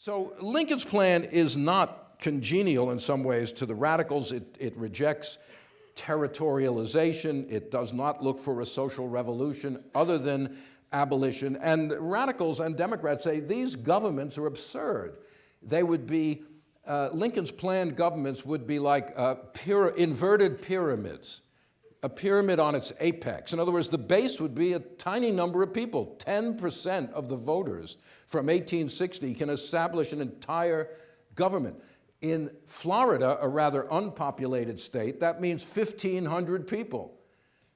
So Lincoln's plan is not congenial in some ways to the radicals. It, it rejects territorialization. It does not look for a social revolution other than abolition. And radicals and Democrats say these governments are absurd. They would be, uh, Lincoln's planned governments would be like uh, inverted pyramids, a pyramid on its apex. In other words, the base would be a tiny number of people. 10% of the voters from 1860 can establish an entire government. In Florida, a rather unpopulated state, that means 1,500 people.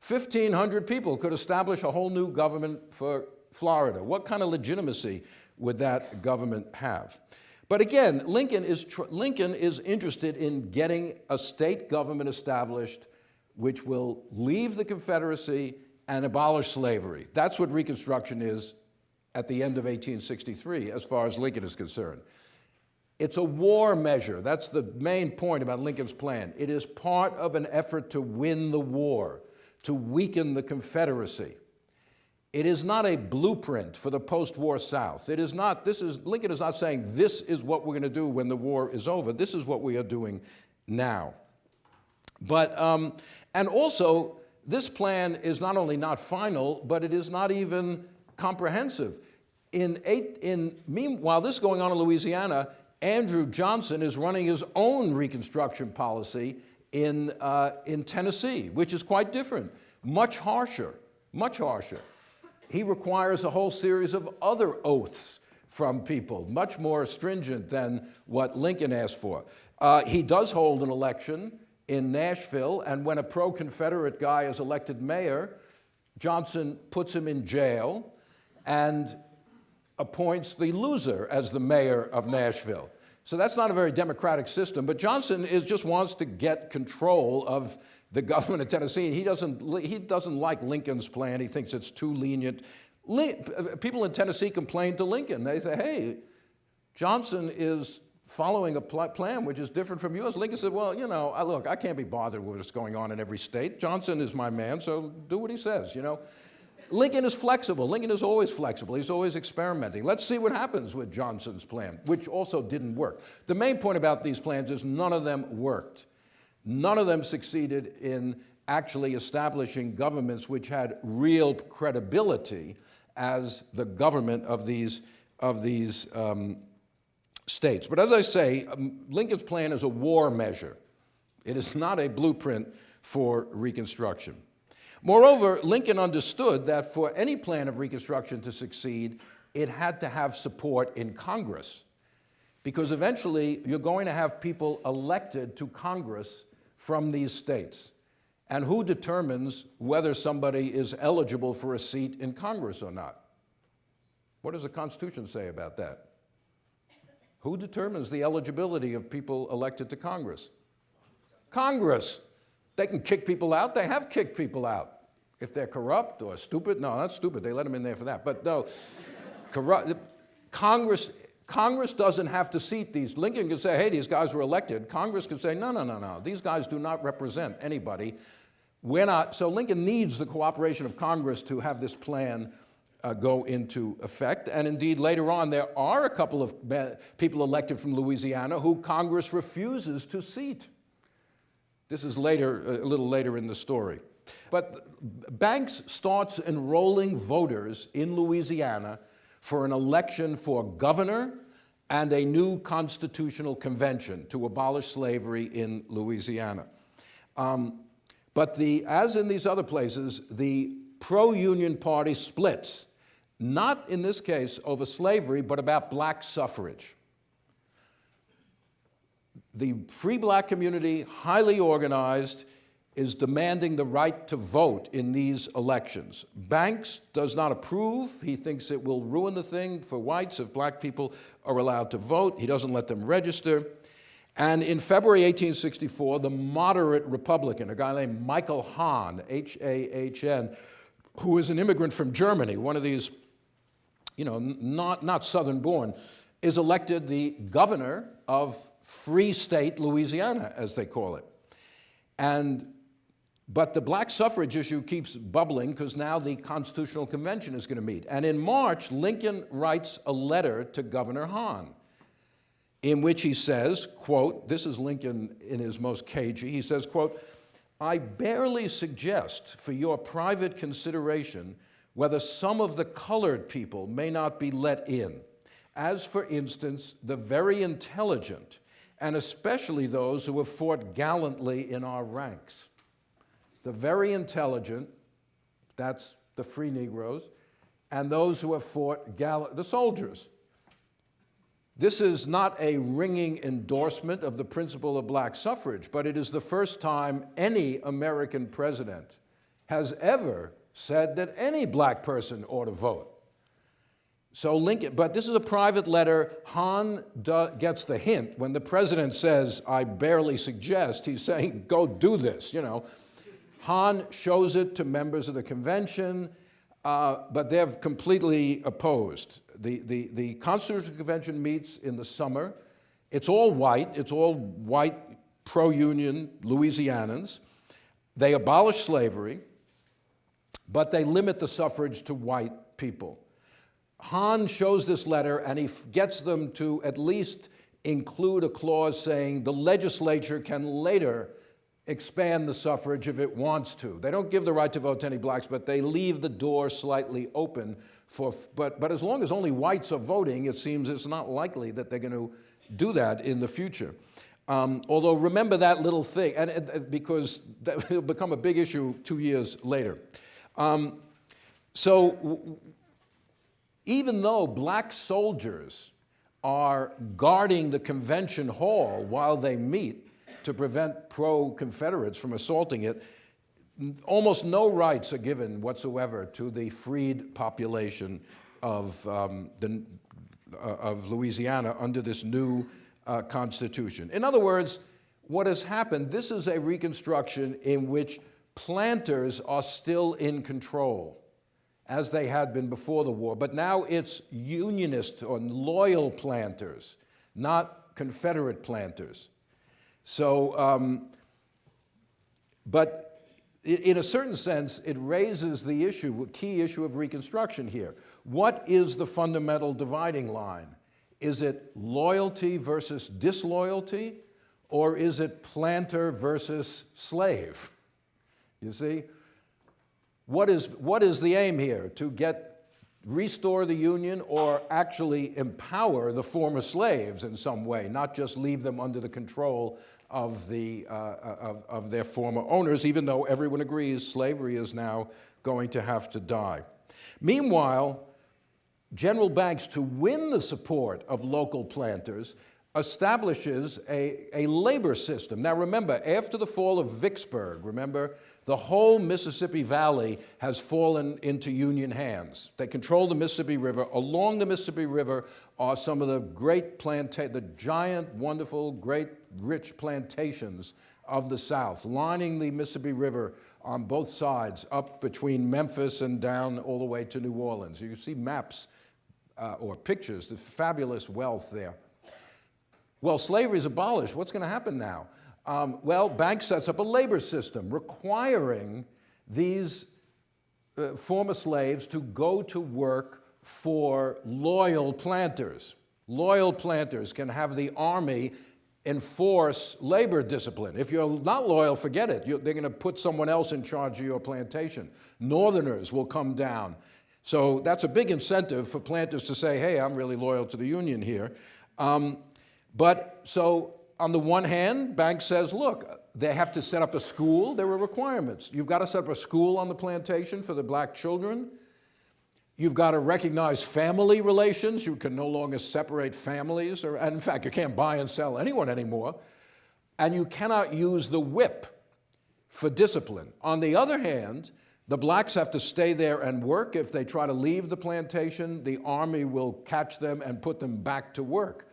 1,500 people could establish a whole new government for Florida. What kind of legitimacy would that government have? But again, Lincoln is, Lincoln is interested in getting a state government established which will leave the Confederacy and abolish slavery. That's what Reconstruction is at the end of 1863, as far as Lincoln is concerned. It's a war measure. That's the main point about Lincoln's plan. It is part of an effort to win the war, to weaken the Confederacy. It is not a blueprint for the post-war South. It is not, this is, Lincoln is not saying this is what we're going to do when the war is over. This is what we are doing now. But, um, and also, this plan is not only not final, but it is not even comprehensive. In eight, in, meanwhile, this is going on in Louisiana, Andrew Johnson is running his own Reconstruction policy in, uh, in Tennessee, which is quite different, much harsher, much harsher. He requires a whole series of other oaths from people, much more stringent than what Lincoln asked for. Uh, he does hold an election in Nashville, and when a pro-Confederate guy is elected mayor, Johnson puts him in jail and appoints the loser as the mayor of Nashville. So that's not a very democratic system, but Johnson is, just wants to get control of the government of Tennessee. He doesn't, he doesn't like Lincoln's plan. He thinks it's too lenient. Uh, people in Tennessee complain to Lincoln. They say, hey, Johnson is following a plan which is different from yours. Lincoln said, well, you know, I, look, I can't be bothered with what's going on in every state. Johnson is my man, so do what he says, you know. Lincoln is flexible. Lincoln is always flexible. He's always experimenting. Let's see what happens with Johnson's plan, which also didn't work. The main point about these plans is none of them worked. None of them succeeded in actually establishing governments which had real credibility as the government of these, of these um, states. But as I say, um, Lincoln's plan is a war measure. It is not a blueprint for Reconstruction. Moreover, Lincoln understood that for any plan of Reconstruction to succeed, it had to have support in Congress. Because eventually, you're going to have people elected to Congress from these states. And who determines whether somebody is eligible for a seat in Congress or not? What does the Constitution say about that? Who determines the eligibility of people elected to Congress? Congress. They can kick people out. They have kicked people out. If they're corrupt or stupid, no, that's stupid. They let them in there for that. But no, corrupt, Congress, Congress doesn't have to seat these. Lincoln can say, hey, these guys were elected. Congress can say, no, no, no, no. These guys do not represent anybody. We're not, so Lincoln needs the cooperation of Congress to have this plan uh, go into effect. And indeed, later on, there are a couple of people elected from Louisiana who Congress refuses to seat. This is later, a little later in the story. But Banks starts enrolling voters in Louisiana for an election for governor and a new constitutional convention to abolish slavery in Louisiana. Um, but the, as in these other places, the pro-union party splits not in this case over slavery, but about black suffrage. The free black community, highly organized, is demanding the right to vote in these elections. Banks does not approve. He thinks it will ruin the thing for whites if black people are allowed to vote. He doesn't let them register. And in February 1864, the moderate Republican, a guy named Michael Hahn, H-A-H-N, who is an immigrant from Germany, one of these you know, not, not Southern born, is elected the governor of Free State Louisiana, as they call it. And, but the black suffrage issue keeps bubbling because now the Constitutional Convention is going to meet. And in March, Lincoln writes a letter to Governor Hahn. in which he says, quote, this is Lincoln in his most cagey, he says, quote, I barely suggest for your private consideration whether some of the colored people may not be let in, as for instance, the very intelligent, and especially those who have fought gallantly in our ranks. The very intelligent, that's the free Negroes, and those who have fought gallant, the soldiers. This is not a ringing endorsement of the principle of black suffrage, but it is the first time any American president has ever said that any black person ought to vote. So Lincoln, but this is a private letter. Hahn gets the hint. When the president says, I barely suggest, he's saying, go do this, you know. Hahn shows it to members of the convention, uh, but they're completely opposed. The, the, the Constitutional Convention meets in the summer. It's all white. It's all white pro-union Louisianans. They abolish slavery, but they limit the suffrage to white people. Hahn shows this letter and he gets them to at least include a clause saying the legislature can later expand the suffrage if it wants to. They don't give the right to vote to any blacks, but they leave the door slightly open for, but, but as long as only whites are voting, it seems it's not likely that they're going to do that in the future. Um, although remember that little thing, and, and because that will become a big issue two years later. Um, so even though black soldiers are guarding the convention hall while they meet to prevent pro-Confederates from assaulting it, almost no rights are given whatsoever to the freed population of, um, the, uh, of Louisiana under this new uh, constitution. In other words, what has happened, this is a reconstruction in which planters are still in control as they had been before the war, but now it's unionist or loyal planters, not Confederate planters. So, um, but in a certain sense, it raises the issue, key issue of Reconstruction here. What is the fundamental dividing line? Is it loyalty versus disloyalty, or is it planter versus slave? You see? What is, what is the aim here? To get, restore the Union or actually empower the former slaves in some way, not just leave them under the control of, the, uh, of, of their former owners, even though everyone agrees slavery is now going to have to die. Meanwhile, General Banks, to win the support of local planters, establishes a, a labor system. Now remember, after the fall of Vicksburg, remember, the whole Mississippi Valley has fallen into Union hands. They control the Mississippi River. Along the Mississippi River are some of the great planta the giant, wonderful, great, rich plantations of the South, lining the Mississippi River on both sides, up between Memphis and down all the way to New Orleans. You can see maps uh, or pictures, the fabulous wealth there. Well, slavery is abolished. What's going to happen now? Um, well, Banks sets up a labor system requiring these uh, former slaves to go to work for loyal planters. Loyal planters can have the army enforce labor discipline. If you're not loyal, forget it. You're, they're going to put someone else in charge of your plantation. Northerners will come down. So that's a big incentive for planters to say, hey, I'm really loyal to the union here. Um, but so on the one hand, Banks says, look, they have to set up a school. There are requirements. You've got to set up a school on the plantation for the black children. You've got to recognize family relations. You can no longer separate families. Or, and in fact, you can't buy and sell anyone anymore. And you cannot use the whip for discipline. On the other hand, the blacks have to stay there and work. If they try to leave the plantation, the army will catch them and put them back to work.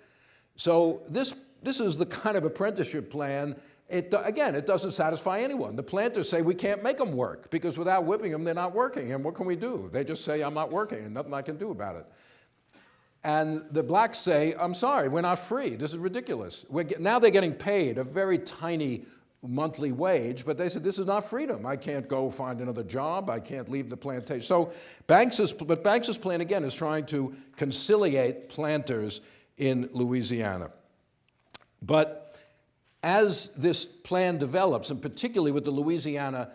So this this is the kind of apprenticeship plan it, again, it doesn't satisfy anyone. The planters say we can't make them work because without whipping them, they're not working. And what can we do? They just say, I'm not working and nothing I can do about it. And the blacks say, I'm sorry, we're not free. This is ridiculous. Now they're getting paid a very tiny monthly wage, but they said, this is not freedom. I can't go find another job. I can't leave the plantation. So Banks's, but Banks's plan, again, is trying to conciliate planters in Louisiana. But as this plan develops, and particularly with the Louisiana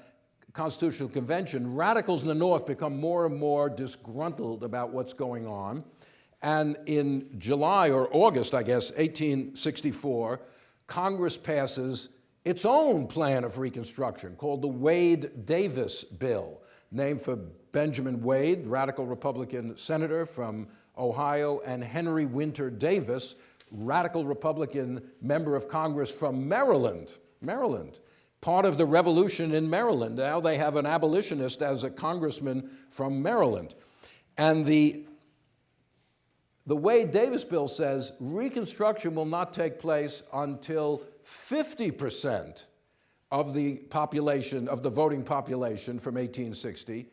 Constitutional Convention, radicals in the North become more and more disgruntled about what's going on. And in July or August, I guess, 1864, Congress passes its own plan of Reconstruction called the Wade-Davis Bill, named for Benjamin Wade, radical Republican senator from Ohio, and Henry Winter Davis, radical Republican member of Congress from Maryland, Maryland, part of the revolution in Maryland. Now they have an abolitionist as a congressman from Maryland. And the, the Wade-Davis bill says Reconstruction will not take place until 50% of the population, of the voting population from 1860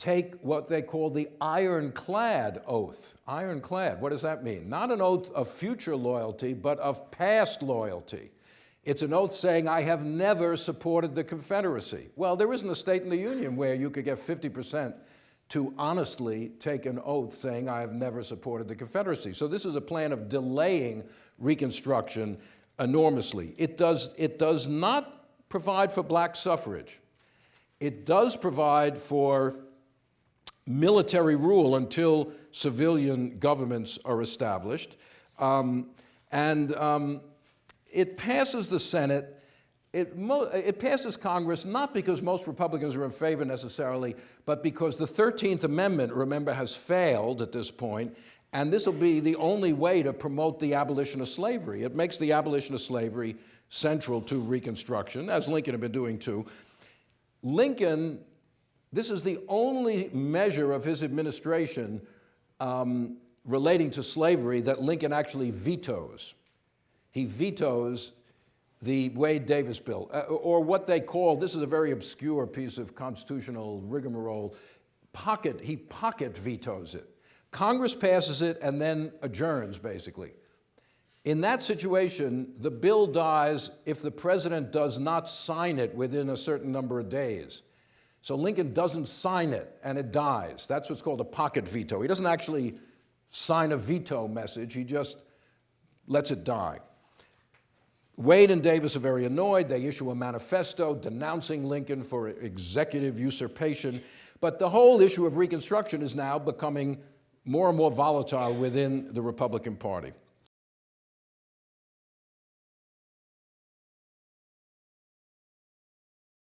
take what they call the ironclad oath. Ironclad, what does that mean? Not an oath of future loyalty, but of past loyalty. It's an oath saying, I have never supported the Confederacy. Well, there isn't a state in the Union where you could get 50% to honestly take an oath saying, I have never supported the Confederacy. So this is a plan of delaying Reconstruction enormously. It does, it does not provide for black suffrage. It does provide for military rule until civilian governments are established. Um, and um, it passes the Senate. It, it, passes Congress not because most Republicans are in favor necessarily, but because the 13th Amendment, remember, has failed at this point, and this will be the only way to promote the abolition of slavery. It makes the abolition of slavery central to Reconstruction, as Lincoln had been doing too. Lincoln this is the only measure of his administration um, relating to slavery that Lincoln actually vetoes. He vetoes the Wade-Davis bill, uh, or what they call, this is a very obscure piece of constitutional rigmarole, pocket, he pocket vetoes it. Congress passes it and then adjourns, basically. In that situation, the bill dies if the president does not sign it within a certain number of days. So Lincoln doesn't sign it and it dies. That's what's called a pocket veto. He doesn't actually sign a veto message, he just lets it die. Wade and Davis are very annoyed. They issue a manifesto denouncing Lincoln for executive usurpation. But the whole issue of Reconstruction is now becoming more and more volatile within the Republican Party.